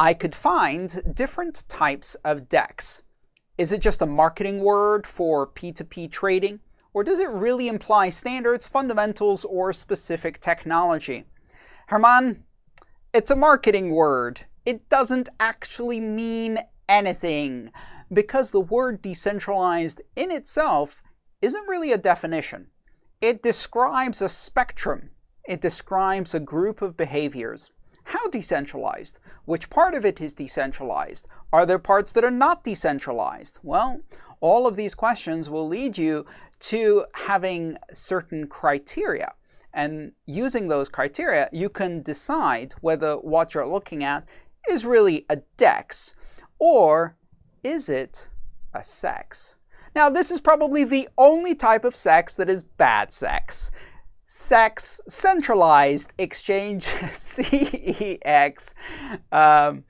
I could find different types of DEX. Is it just a marketing word for P2P trading? Or does it really imply standards, fundamentals, or specific technology? Herman, it's a marketing word. It doesn't actually mean anything because the word decentralized in itself isn't really a definition. It describes a spectrum. It describes a group of behaviors. How decentralized? Which part of it is decentralized? Are there parts that are not decentralized? Well, all of these questions will lead you to having certain criteria. And using those criteria, you can decide whether what you're looking at is really a DEX or is it a sex? Now, this is probably the only type of sex that is bad sex. Sex centralized exchange, CEX. Um,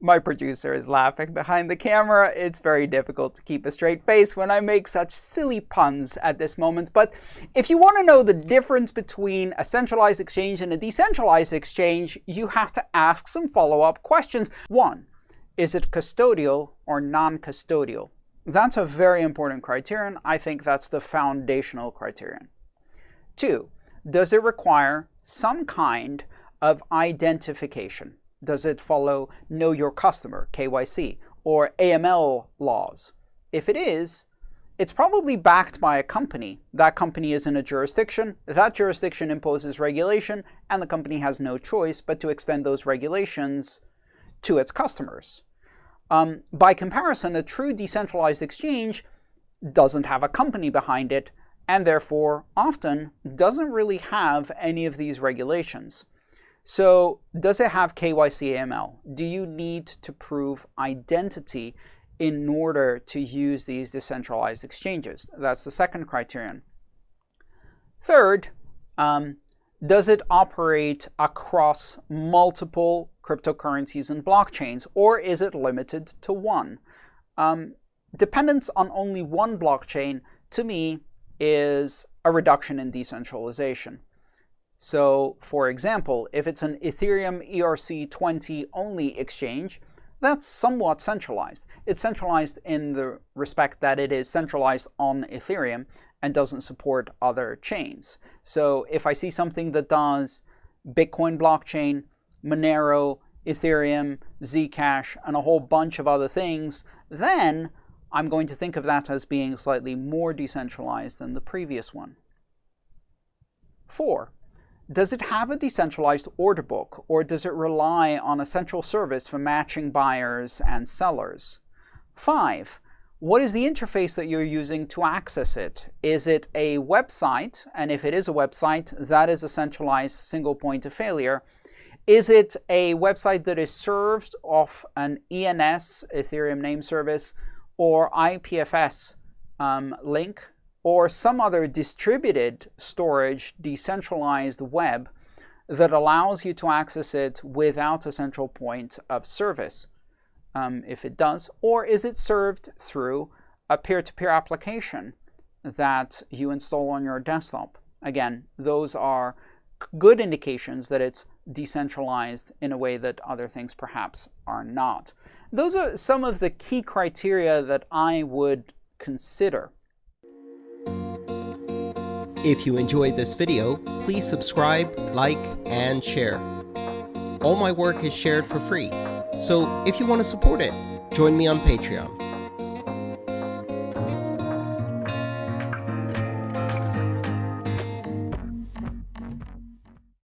my producer is laughing behind the camera. It's very difficult to keep a straight face when I make such silly puns at this moment. But if you want to know the difference between a centralized exchange and a decentralized exchange, you have to ask some follow-up questions. One, is it custodial or non-custodial? That's a very important criterion. I think that's the foundational criterion. Two, does it require some kind of identification? Does it follow Know Your Customer, KYC, or AML laws? If it is, it's probably backed by a company. That company is in a jurisdiction, that jurisdiction imposes regulation, and the company has no choice but to extend those regulations to its customers. Um, by comparison, a true decentralized exchange doesn't have a company behind it, and therefore often doesn't really have any of these regulations. So does it have KYC AML? Do you need to prove identity in order to use these decentralized exchanges? That's the second criterion. Third, um, does it operate across multiple cryptocurrencies and blockchains, or is it limited to one? Um, dependence on only one blockchain, to me, is a reduction in decentralization. So, for example, if it's an Ethereum ERC20 only exchange, that's somewhat centralized. It's centralized in the respect that it is centralized on Ethereum and doesn't support other chains. So if I see something that does Bitcoin blockchain, Monero, Ethereum, Zcash, and a whole bunch of other things, then I'm going to think of that as being slightly more decentralized than the previous one. Four, does it have a decentralized order book, or does it rely on a central service for matching buyers and sellers? Five, what is the interface that you're using to access it? Is it a website? And if it is a website, that is a centralized single point of failure. Is it a website that is served off an ENS, Ethereum name service, or IPFS um, link, or some other distributed storage, decentralized web that allows you to access it without a central point of service? um, if it does, or is it served through a peer-to-peer -peer application that you install on your desktop? Again, those are good indications that it's decentralized in a way that other things perhaps are not. Those are some of the key criteria that I would consider. If you enjoyed this video, please subscribe, like, and share. All my work is shared for free. So if you want to support it, join me on Patreon.